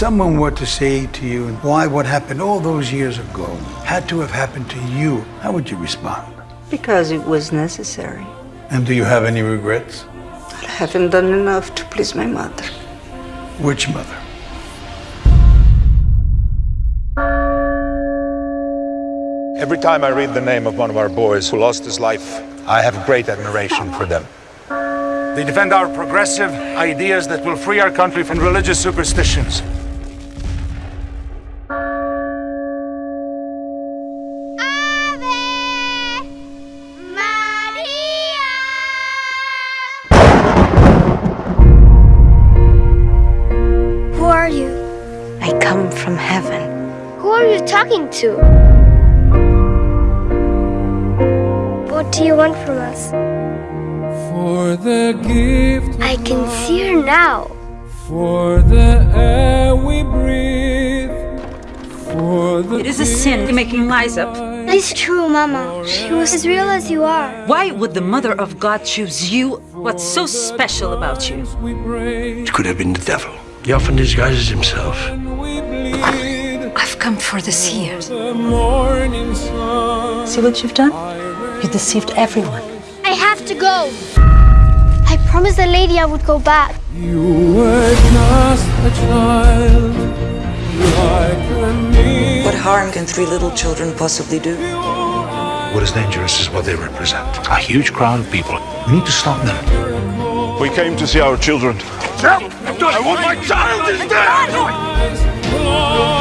someone were to say to you why what happened all those years ago had to have happened to you, how would you respond? Because it was necessary. And do you have any regrets? I haven't done enough to please my mother. Which mother? Every time I read the name of one of our boys who lost his life, I have great admiration for them. They defend our progressive ideas that will free our country from religious superstitions. Who are you talking to? What do you want from us? For the gift I can see her now. for the air we breathe, for the It is a sin making lies up. It's true, Mama. She was as real as you are. Why would the Mother of God choose you? What's so special about you? we It could have been the devil. He often disguises himself. Come for the seers. The morning sun. See what you've done? You deceived everyone. I have to go. I promised the lady I would go back. You were just a child, like. What harm can three little children possibly do? What is dangerous is what they represent. A huge crowd of people. We need to stop them. We came to see our children. I want my child is dead!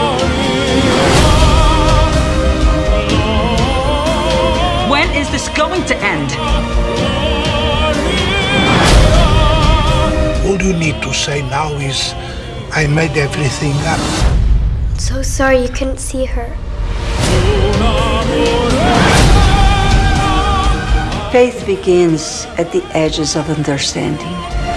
All you need to say now is, I made everything up. So sorry you couldn't see her. Faith begins at the edges of understanding.